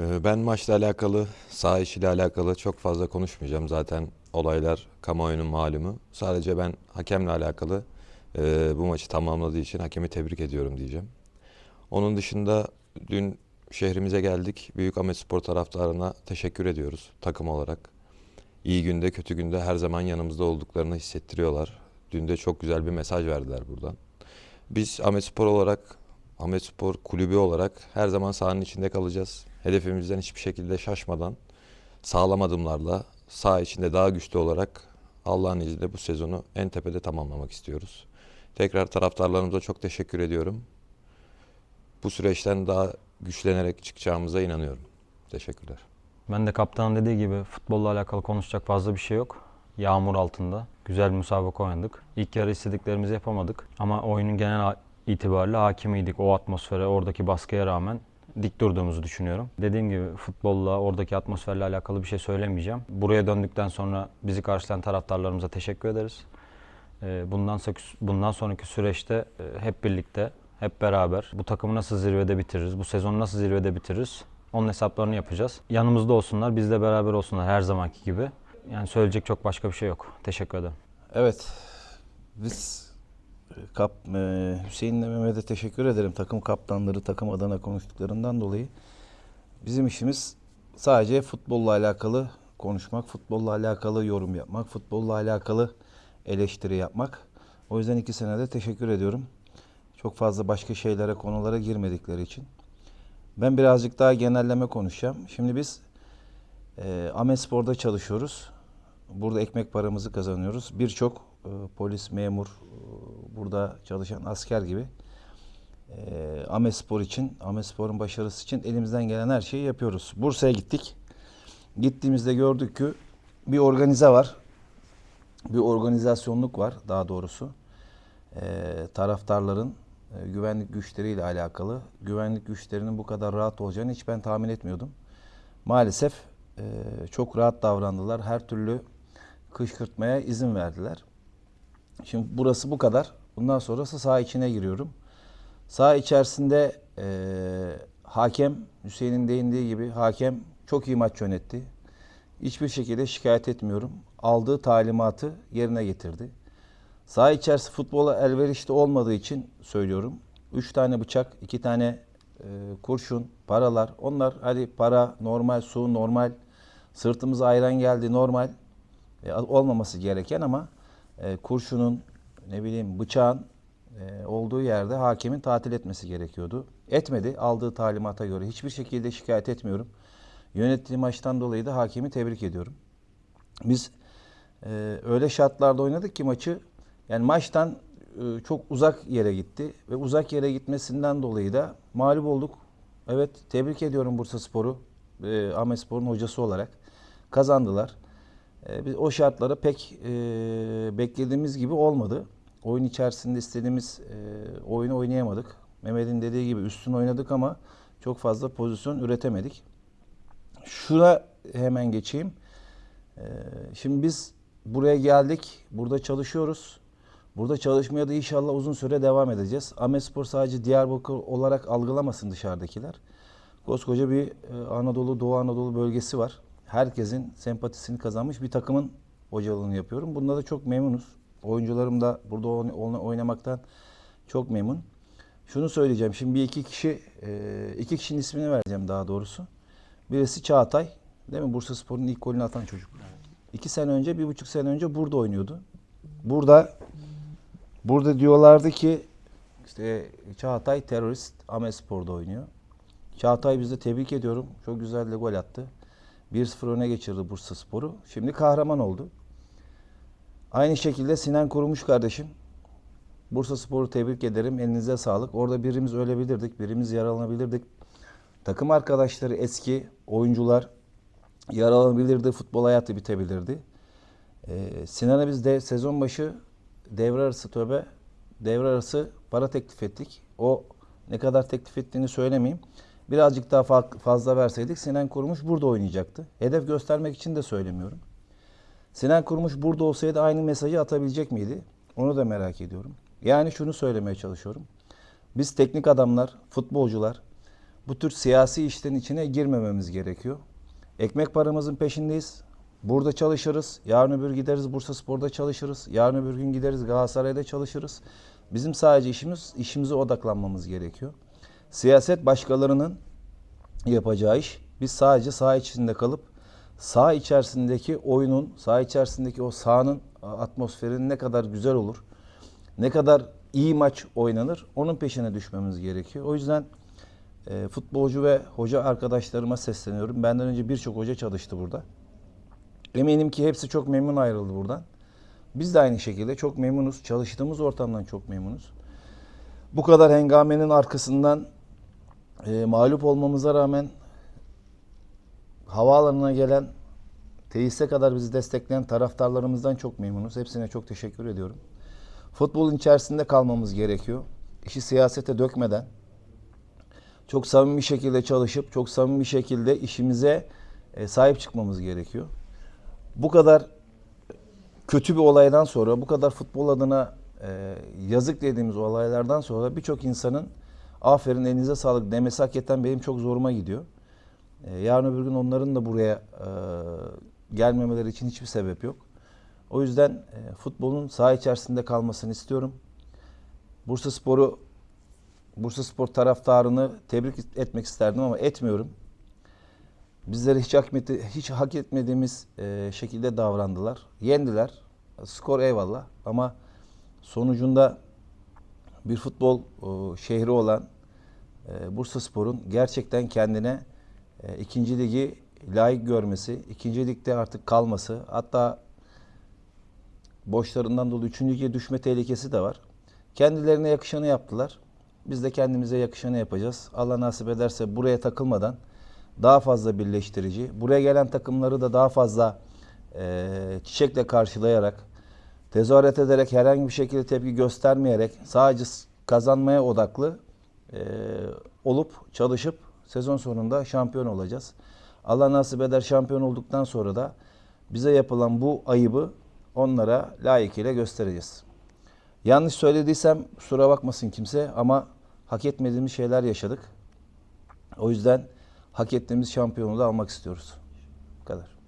Ee, Ben maçla alakalı, saha işiyle alakalı çok fazla konuşmayacağım. Zaten olaylar kamuoyunun malumu. Sadece ben hakemle alakalı e, bu maçı tamamladığı için hakemi tebrik ediyorum diyeceğim. Onun dışında dün şehrimize geldik. Büyük Ahmet Spor taraftarına teşekkür ediyoruz takım olarak. İyi günde kötü günde her zaman yanımızda olduklarını hissettiriyorlar. Dün de çok güzel bir mesaj verdiler buradan. Biz Ahmet Spor olarak, Ahmet Spor kulübü olarak her zaman sahanın içinde kalacağız. Hedefimizden hiçbir şekilde şaşmadan sağlam adımlarla saha içinde daha güçlü olarak Allah'ın izniyle bu sezonu en tepede tamamlamak istiyoruz. Tekrar taraftarlarımıza çok teşekkür ediyorum. Bu süreçten daha güçlenerek çıkacağımıza inanıyorum. Teşekkürler. Ben de kaptanın dediği gibi futbolla alakalı konuşacak fazla bir şey yok. Yağmur altında güzel bir müsabaka oynadık. İlk yarı istediklerimizi yapamadık ama oyunun genel itibariyle hakimiydik. O atmosfere, oradaki baskıya rağmen dik durduğumuzu düşünüyorum. Dediğim gibi futbolla, oradaki atmosferle alakalı bir şey söylemeyeceğim. Buraya döndükten sonra bizi karşılayan taraftarlarımıza teşekkür ederiz. Ee, Bundan bundan sonraki süreçte e, hep birlikte, hep beraber bu takımı nasıl zirvede bitiririz, bu sezonu nasıl zirvede bitiririz onun hesaplarını yapacağız. Yanımızda olsunlar, bizle beraber olsunlar her zamanki gibi. Yani söyleyecek çok başka bir şey yok. Teşekkür ederim. Evet. Biz kap, e, Hüseyin'le Mehmet'e teşekkür ederim. Takım kaptanları takım adına konuştuklarından dolayı. Bizim işimiz sadece futbolla alakalı konuşmak, futbolla alakalı yorum yapmak, futbolla alakalı eleştiri yapmak. O yüzden iki senede teşekkür ediyorum. Çok fazla başka şeylere, konulara girmedikleri için. Ben birazcık daha genelleme konuşacağım. Şimdi biz e, Amespor'da çalışıyoruz. Burada ekmek paramızı kazanıyoruz. Birçok e, polis, memur, e, burada çalışan asker gibi e, Amespor için, Amespor'un başarısı için elimizden gelen her şeyi yapıyoruz. Bursa'ya gittik. Gittiğimizde gördük ki bir organize var. Bir organizasyonluk var daha doğrusu. E, taraftarların e, güvenlik güçleriyle alakalı. Güvenlik güçlerinin bu kadar rahat olacağını hiç ben tahmin etmiyordum. Maalesef e, çok rahat davrandılar. Her türlü kışkırtmaya izin verdiler. Şimdi burası bu kadar. Bundan sonrası saha içine giriyorum. Saha içerisinde e, hakem, Hüseyin'in değindiği gibi hakem çok iyi maç yönetti. Hiçbir şekilde şikayet etmiyorum. Aldığı talimatı yerine getirdi. Saha içerisi futbola elverişli olmadığı için söylüyorum. Üç tane bıçak, iki tane e, kurşun, paralar. Onlar hadi para normal, su normal, sırtımıza ayran geldi normal. E, olmaması gereken ama e, kurşunun, ne bileyim bıçağın e, olduğu yerde hakemin tatil etmesi gerekiyordu. Etmedi aldığı talimata göre. Hiçbir şekilde şikayet etmiyorum. Yönettiği maçtan dolayı da hakemi tebrik ediyorum. Biz e, öyle şartlarda oynadık ki maçı yani maçtan e, çok uzak yere gitti ve uzak yere gitmesinden dolayı da mağlup olduk. Evet tebrik ediyorum Bursa Spor'u e, Ahmet Spor'un hocası olarak kazandılar. E, biz o şartlara pek e, beklediğimiz gibi olmadı. Oyun içerisinde istediğimiz e, oyunu oynayamadık. Mehmet'in dediği gibi üstün oynadık ama çok fazla pozisyon üretemedik. Şuna hemen geçeyim. Ee, Şimdi biz buraya geldik. Burada çalışıyoruz. Burada çalışmaya da inşallah uzun süre devam edeceğiz. Ahmetspor sadece Diyarbakır olarak algılamasın dışarıdakiler. Koskoca bir e, Anadolu, Doğu Anadolu bölgesi var. Herkesin sempatisini kazanmış bir takımın hocalığını yapıyorum. Bunda da çok memnunuz. Oyuncularım da burada oyn- oyn- oynamaktan çok memnun. Şunu söyleyeceğim. Şimdi bir iki kişi, e, iki kişinin ismini vereceğim daha doğrusu. Birisi Çağatay. Değil mi? Bursa Spor'un ilk golünü atan çocuk. İki sene önce, bir buçuk sene önce burada oynuyordu. Burada burada diyorlardı ki işte Çağatay terörist Ahmet Spor'da oynuyor. Çağatay bizi tebrik ediyorum. Çok güzel de gol attı. 1-0 öne geçirdi Bursa Spor'u. Şimdi kahraman oldu. Aynı şekilde Sinan Kurumuş kardeşim. Bursa Spor'u tebrik ederim. Elinize sağlık. Orada birimiz ölebilirdik, birimiz yaralanabilirdik. Takım arkadaşları eski oyuncular yaralanabilirdi, futbol hayatı bitebilirdi. Ee, Sinan'a biz de sezon başı devre arası töbe, devre arası para teklif ettik. O ne kadar teklif ettiğini söylemeyeyim. Birazcık daha fa- fazla verseydik Sinan Kurumuş burada oynayacaktı. Hedef göstermek için de söylemiyorum. Sinan Kurumuş burada olsaydı aynı mesajı atabilecek miydi? Onu da merak ediyorum. Yani şunu söylemeye çalışıyorum. Biz teknik adamlar, futbolcular bu tür siyasi işlerin içine girmememiz gerekiyor. Ekmek paramızın peşindeyiz. Burada çalışırız. Yarın öbür gideriz Bursa Spor'da çalışırız. Yarın öbür gün gideriz Galatasaray'da çalışırız. Bizim sadece işimiz işimize odaklanmamız gerekiyor. Siyaset başkalarının yapacağı iş. Biz sadece saha içinde kalıp saha içerisindeki oyunun, saha içerisindeki o sahanın atmosferinin ne kadar güzel olur, ne kadar iyi maç oynanır onun peşine düşmemiz gerekiyor. O yüzden e, futbolcu ve hoca arkadaşlarıma sesleniyorum. Benden önce birçok hoca çalıştı burada. Eminim ki hepsi çok memnun ayrıldı buradan. Biz de aynı şekilde çok memnunuz. Çalıştığımız ortamdan çok memnunuz. Bu kadar hengamenin arkasından e, mağlup olmamıza rağmen havaalanına gelen tesise kadar bizi destekleyen taraftarlarımızdan çok memnunuz. Hepsine çok teşekkür ediyorum. Futbolun içerisinde kalmamız gerekiyor. İşi siyasete dökmeden çok samimi bir şekilde çalışıp çok samimi bir şekilde işimize e, sahip çıkmamız gerekiyor. Bu kadar kötü bir olaydan sonra, bu kadar futbol adına e, yazık dediğimiz olaylardan sonra birçok insanın aferin elinize sağlık demesi hakikaten benim çok zoruma gidiyor. E, yarın öbür gün onların da buraya e, gelmemeleri için hiçbir sebep yok. O yüzden e, futbolun saha içerisinde kalmasını istiyorum. Bursa Spor'u Bursa Spor taraftarını tebrik etmek isterdim ama etmiyorum. Bizleri hiç hak, hiç hak etmediğimiz e, şekilde davrandılar. Yendiler. Skor eyvallah ama sonucunda bir futbol e, şehri olan e, Bursa Spor'un gerçekten kendine e, ikinci ligi layık görmesi, ikinci ligde artık kalması, hatta borçlarından dolayı üçüncü lige düşme tehlikesi de var. Kendilerine yakışanı yaptılar. Biz de kendimize yakışanı yapacağız. Allah nasip ederse buraya takılmadan daha fazla birleştirici, buraya gelen takımları da daha fazla e, çiçekle karşılayarak, tezahürat ederek, herhangi bir şekilde tepki göstermeyerek sadece kazanmaya odaklı e, olup çalışıp sezon sonunda şampiyon olacağız. Allah nasip eder şampiyon olduktan sonra da bize yapılan bu ayıbı onlara layıkıyla göstereceğiz. Yanlış söylediysem kusura bakmasın kimse ama hak etmediğimiz şeyler yaşadık. O yüzden hak ettiğimiz şampiyonu da almak istiyoruz. Bu kadar.